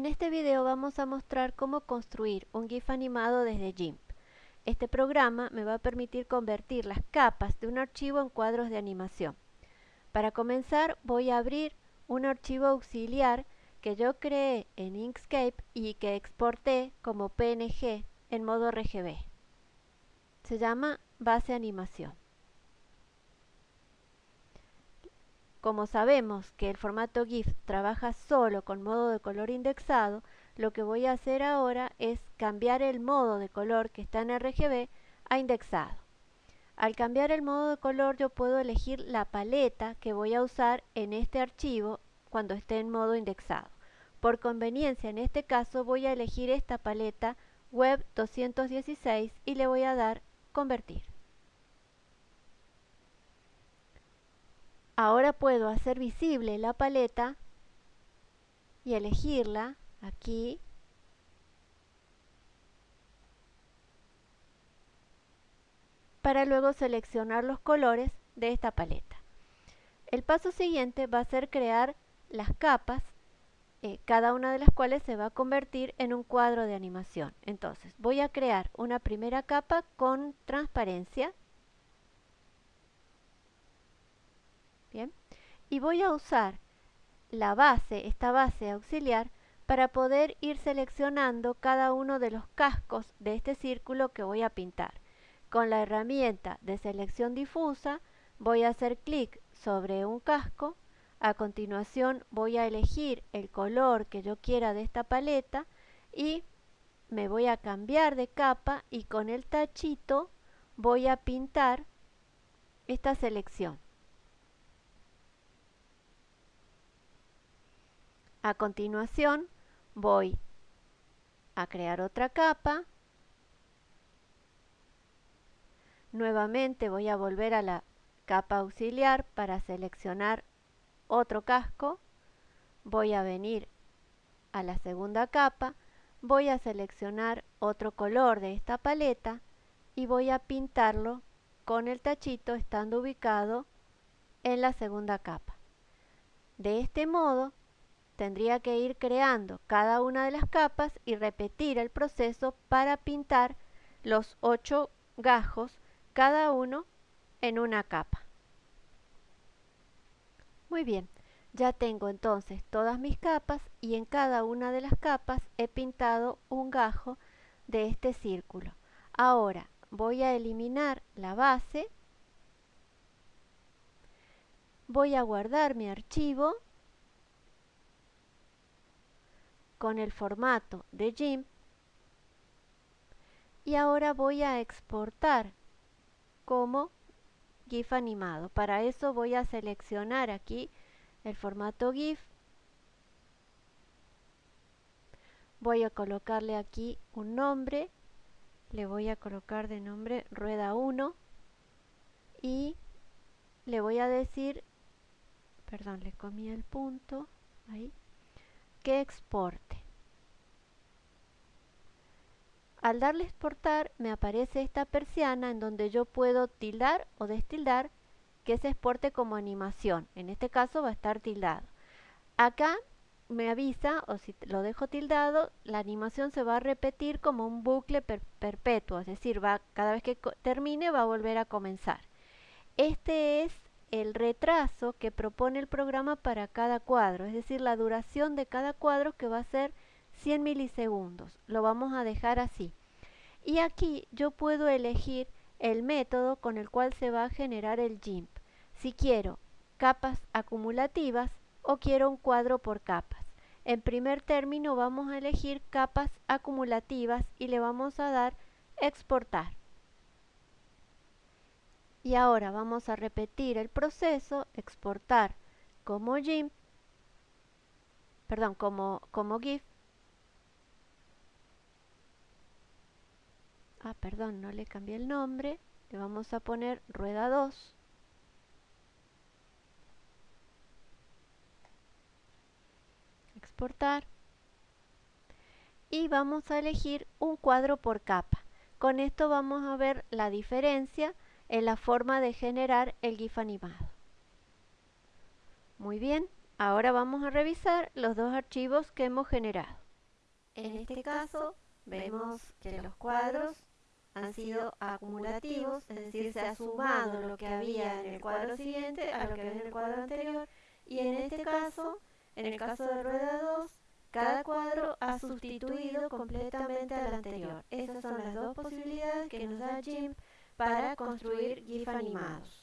En este video vamos a mostrar cómo construir un GIF animado desde GIMP. Este programa me va a permitir convertir las capas de un archivo en cuadros de animación. Para comenzar voy a abrir un archivo auxiliar que yo creé en Inkscape y que exporté como PNG en modo RGB. Se llama base animación. Como sabemos que el formato GIF trabaja solo con modo de color indexado, lo que voy a hacer ahora es cambiar el modo de color que está en RGB a indexado. Al cambiar el modo de color yo puedo elegir la paleta que voy a usar en este archivo cuando esté en modo indexado. Por conveniencia en este caso voy a elegir esta paleta Web 216 y le voy a dar Convertir. Ahora puedo hacer visible la paleta y elegirla aquí para luego seleccionar los colores de esta paleta. El paso siguiente va a ser crear las capas, eh, cada una de las cuales se va a convertir en un cuadro de animación. Entonces voy a crear una primera capa con transparencia Bien. Y voy a usar la base, esta base auxiliar, para poder ir seleccionando cada uno de los cascos de este círculo que voy a pintar. Con la herramienta de selección difusa voy a hacer clic sobre un casco, a continuación voy a elegir el color que yo quiera de esta paleta y me voy a cambiar de capa y con el tachito voy a pintar esta selección. A continuación voy a crear otra capa. Nuevamente voy a volver a la capa auxiliar para seleccionar otro casco. Voy a venir a la segunda capa. Voy a seleccionar otro color de esta paleta y voy a pintarlo con el tachito estando ubicado en la segunda capa. De este modo tendría que ir creando cada una de las capas y repetir el proceso para pintar los ocho gajos, cada uno en una capa. Muy bien, ya tengo entonces todas mis capas y en cada una de las capas he pintado un gajo de este círculo. Ahora voy a eliminar la base, voy a guardar mi archivo con el formato de GIMP y ahora voy a exportar como GIF animado. Para eso voy a seleccionar aquí el formato GIF. Voy a colocarle aquí un nombre. Le voy a colocar de nombre rueda 1 y le voy a decir, perdón, le comí el punto, ahí, que exporte. Al darle exportar me aparece esta persiana en donde yo puedo tildar o destildar que se exporte como animación. En este caso va a estar tildado. Acá me avisa, o si lo dejo tildado, la animación se va a repetir como un bucle perpetuo, es decir, va, cada vez que termine va a volver a comenzar. Este es el retraso que propone el programa para cada cuadro, es decir, la duración de cada cuadro que va a ser 100 milisegundos. Lo vamos a dejar así. Y aquí yo puedo elegir el método con el cual se va a generar el GIMP. Si quiero capas acumulativas o quiero un cuadro por capas. En primer término vamos a elegir capas acumulativas y le vamos a dar exportar. Y ahora vamos a repetir el proceso, exportar como GIMP, perdón, como, como GIF. Ah perdón no le cambié el nombre. Le vamos a poner rueda 2 exportar. Y vamos a elegir un cuadro por capa. Con esto vamos a ver la diferencia en la forma de generar el GIF animado. Muy bien ahora vamos a revisar los dos archivos que hemos generado. En este caso vemos que los cuadros han sido acumulativos, es decir, se ha sumado lo que había en el cuadro siguiente a lo que había en el cuadro anterior. Y en este caso, en el caso de rueda 2, cada cuadro ha sustituido completamente al anterior. Esas son las dos posibilidades que nos da GIMP para construir GIF animados.